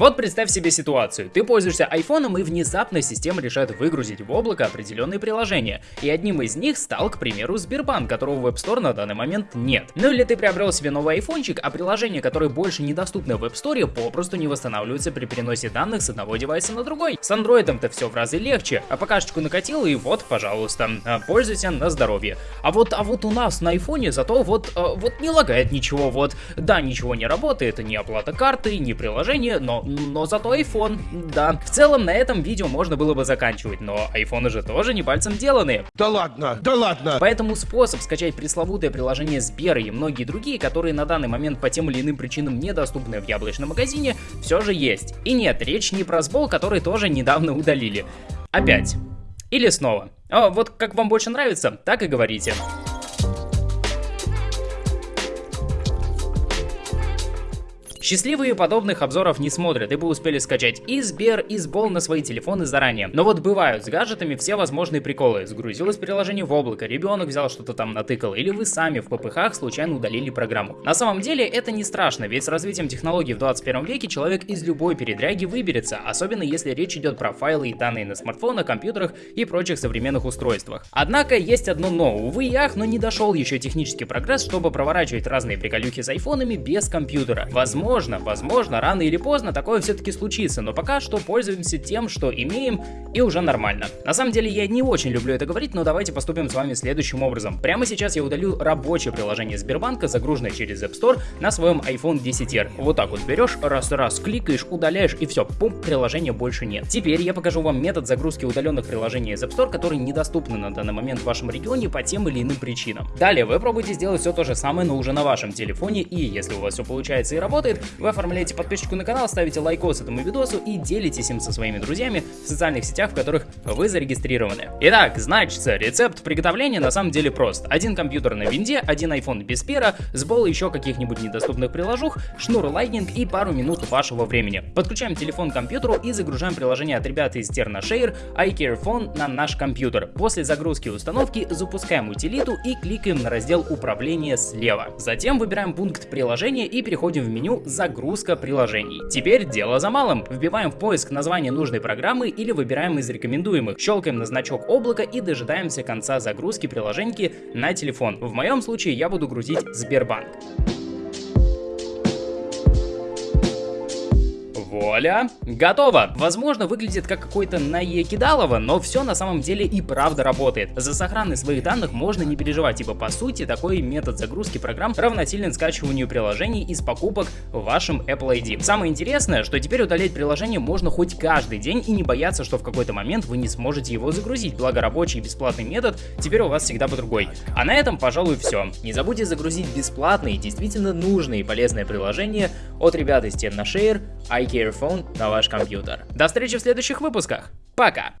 Вот представь себе ситуацию. Ты пользуешься айфоном и внезапно система решает выгрузить в облако определенные приложения. И одним из них стал, к примеру, Сбербанк, которого в App Store на данный момент нет. Ну или ты приобрел себе новый айфончик, а приложения, которые больше недоступны в App Store, попросту не восстанавливаются при переносе данных с одного девайса на другой. С андроидом-то все в разы легче, а покашечку накатил и вот, пожалуйста, а, пользуйся на здоровье. А вот, а вот у нас на айфоне зато вот, а, вот не лагает ничего, вот, да, ничего не работает, ни оплата карты, ни приложение, но, но зато iPhone, да. В целом на этом видео можно было бы заканчивать, но айфоны же тоже не пальцем деланы. Да ладно, да ладно. Поэтому способ скачать пресловутое приложение Сбера и многие другие, которые на данный момент по тем или иным причинам недоступны в яблочном магазине, все же есть. И нет, речь не про сбол, который тоже недавно удалили. Опять. Или снова. О, вот как вам больше нравится, так и говорите. Счастливые подобных обзоров не смотрят, ибо успели скачать и Сбер, и Сбол на свои телефоны заранее. Но вот бывают с гаджетами все возможные приколы. Сгрузилось приложение в облако, ребенок взял что-то там натыкал, или вы сами в ППХ случайно удалили программу. На самом деле это не страшно, ведь с развитием технологий в 21 веке человек из любой передряги выберется, особенно если речь идет про файлы и данные на смартфонах, компьютерах и прочих современных устройствах. Однако есть одно но, увы и ах, но не дошел еще технический прогресс, чтобы проворачивать разные приколюхи с айфонами без компьютера. Возможно, Возможно, возможно, рано или поздно такое все-таки случится, но пока что пользуемся тем, что имеем, и уже нормально. На самом деле я не очень люблю это говорить, но давайте поступим с вами следующим образом. Прямо сейчас я удалю рабочее приложение Сбербанка, загруженное через App Store на своем iPhone 10R. Вот так вот берешь, раз-раз кликаешь, удаляешь и все, пум, приложения больше нет. Теперь я покажу вам метод загрузки удаленных приложений из App Store, которые недоступны на данный момент в вашем регионе по тем или иным причинам. Далее вы пробуйте сделать все то же самое, но уже на вашем телефоне, и если у вас все получается и работает, вы оформляете подписку на канал, ставите лайкос этому видосу и делитесь им со своими друзьями в социальных сетях, в которых вы зарегистрированы. Итак, значит, рецепт приготовления на самом деле прост. Один компьютер на винде, один iPhone без Сбера, сбол еще каких-нибудь недоступных приложух, шнур Lightning и пару минут вашего времени. Подключаем телефон к компьютеру и загружаем приложение от ребят из TernaShare iCare Phone на наш компьютер. После загрузки и установки запускаем утилиту и кликаем на раздел управления слева. Затем выбираем пункт приложения и переходим в меню загрузка приложений. Теперь дело за малым. Вбиваем в поиск название нужной программы или выбираем из рекомендуемых. Щелкаем на значок облака и дожидаемся конца загрузки приложеньки на телефон. В моем случае я буду грузить Сбербанк. Вуаля, готово. Возможно, выглядит как какой-то наекидалово, но все на самом деле и правда работает. За сохранность своих данных можно не переживать, ибо по сути такой метод загрузки программ равносилен скачиванию приложений из покупок в вашем Apple ID. Самое интересное, что теперь удалять приложение можно хоть каждый день и не бояться, что в какой-то момент вы не сможете его загрузить, благо рабочий бесплатный метод теперь у вас всегда под рукой. А на этом, пожалуй, все. Не забудьте загрузить бесплатные, действительно нужные и полезные приложения от ребят из TennaShare, iCare Phone на ваш компьютер. До встречи в следующих выпусках. Пока!